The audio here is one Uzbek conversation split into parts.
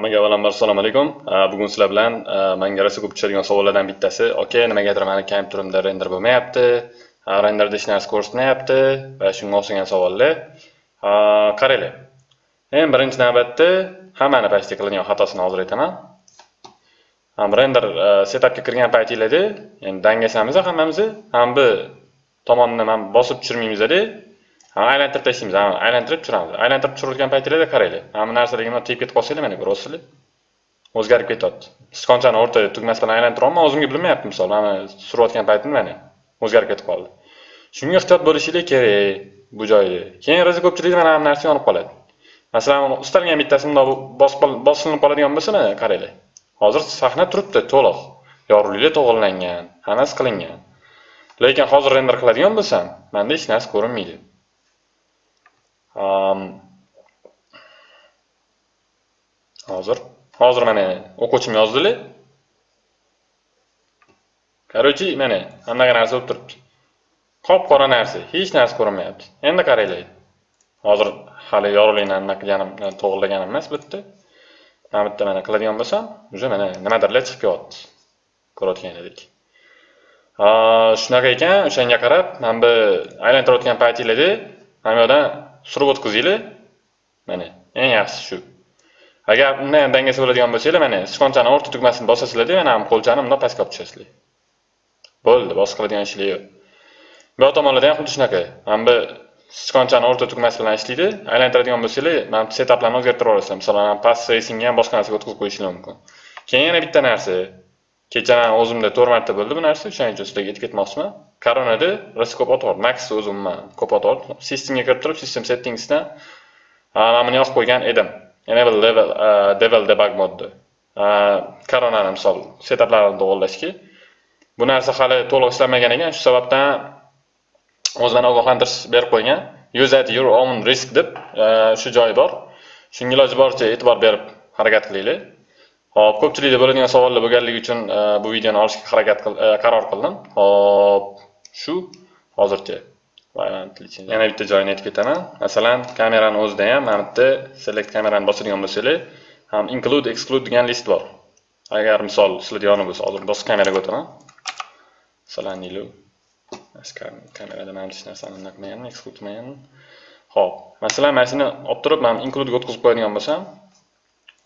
Hammaga avvalambor assalomu alaykum. Bugun sizlar bilan menga rosa ko'p tushadigan savollardan bittasi, "Aka, nimagadir meni kompyuterimda render bo'lmayapti, renderda hech narsa ko'rsatmayapti" va shunga o'xshagan savollar. Qaranglar. Eng birinchi navbatda hammani pastda qiladigan xatosini hozir aytaman. Ham render setupga kirgan paytinglarda, endi dangasamiz hammamiz, ham bu tomonni ham bosib tushirmaymiz-da. Aylantirib tashlaymiz aylantirib tushiramiz. Aylantirib tushirayotgan paytlarda qaranglar mana bu narsalarga bunday tegib ketib qolsanglar mana ko'ryapsizlar o'zgarib ketyapti. Sichqonchani o'rta tugmasi bilan aylantiryapman o'zimga bilmayapti misol. Mana surayotgan paytimda mana o'zgarib ketib qoldi. Shunga ehtiyot bo'lishinglar kerak bu joyda keyin rosa ko'pchilikda mana bu narsa yonib qoladi. Masalan istalgan bittasi bundoq bosilinib qoladigan bo'lsa mana qaranglar hozir sahna turibdi to'liq. Yorug'liklar to'g'irlangan hammasi qilingan. Lekin hozir render qiladigan bo'lsam manda hech narsa ko'rinmaydi. Um, hozir hozir mana o'quvchim yozdilar короче mana anaqa narsa bo'lib turibdi. Qop qora narsa hech narsa ko'rinmayapti. Endi qaranglar. Hozir hali yorug'likni anaqa qilganim to'g'irlaganim emas bitta. Mana bitta mana qiladigan bo'lsam уже mana nimadirlar chiqib kelyapti ko'rayotganinglardek shunaqa ekan o'shanga qarab mana bu aylantirayotgan paytinglarda mana bu yoqdan surib o'tkazinglar. Mana eng yaxshisi shu. Agar undan ham dangasa bo'ladigan bo'lsanglar mana sichqonchani o'rta tugmasini bosasizlarda mana qo'lchani bundoq pastga olib tushasizlar. Bo'ldi boshqa qiladigan ishlar yo'q. Bu yoq tomonlarda ham xuddi shunaqa. Mana bu sichqonchani o'rta tugmasi bilan ishlaydi aylantiradigan bo'lsanglar mana bu setaplarni o'zgartirib yuborasizlar. Masalan past racingga ham boshqa narsaga o'tkazib qo'yishinglar mumkin. Keyin yana bitta narsa. Kecha man o'zimda to'rt marta bo'ldi. Bu narsa o'shaning uchun sizlarga aytib ketmoqchiman koronada rosa ko'p otor maxni o'zi umuman ko'p otor systemga kirib turib system settingsdan mana buni yozib qo'ygan edim. Enable level e, devil debug modni e, koronani misol setaplarini to'g'irlashga. Bu narsa hali to'liq ishlamagan ekan. Shu sababdan o'zini ogohlantirish berib qo'ygan. Use at your own risk deb e, shu joyi bor. Shunga iloji boricha e'tibor berib harakat qilinglar Xo'p, ko'pchilikda bo'ladigan savollar bo'lganligi uchun e, bu videoni olishga harakat e, qaror qildim. Xo'p, shu hozircha yana bitta joyini aytib ketaman. Masalan, kamerani o'zida ham mana bitta select kamerani bosadigan bo'lsanglar, ham include exclude degan list bor. Agar misol sizlarda yoni bo'lsa, hozir boshqa kameraga o'taman. Masalan, nilu kamerada mana hech narsani qilmaganman, exclude qilmaganman. Xo'p, masalan, mana shuni olib turib, men include ga o'tkazib qo'yadigan bo'lsam,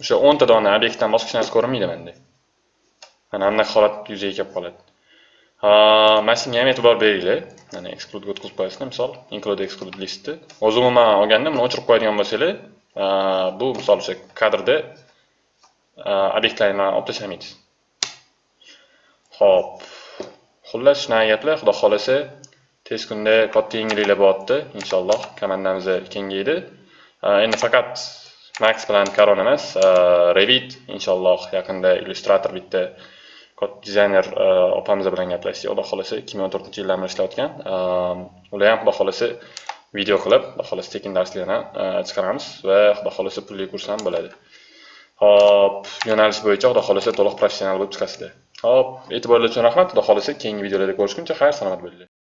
o'sha o'nta dona obyektdan boshqa hech narsa ko'rinmaydi menda mana bunaqa holat yuzaga kelib qoladi. Mana shunga ham e'tibor beringlar. Mana exclude o'tkazib qo'yasizlar misol include exclude listni. O'zi umuman olganda buni o'chirib qo'yadigan bo'lsanglar bu misol o'sha kadrda obyektlarni olib tashlamaysiz ho'p xullas shunaqa gaplar xudo xohlasa tez kunda katta yangiliklar bo'lyapti inshaalloh komandamiz kengaydi. Endi faqat max bilan Karon emas äh, revit inshaalloh yaqinda illyustrator bitta dizayner äh, opamiz bilan gaplashdik. Xudo xohlasa ikki ming o'n to'rtinchi yildan beri ishlayotgan ähm, ular ham xudo xolasi video qilib xudo xohlasa tekin darslarni äh, chiqaramiz va xudo xolasi pulli kurs ham bo'ladi. Hop yo'nalish bo'yicha xudo xolasi to'liq professional bo'lib chiqasizlar. Hop e'tiborlar uchun rahmat. Xudo xolasi keyingi videolarda ko'rishguncha xayr salomat bo'linglar.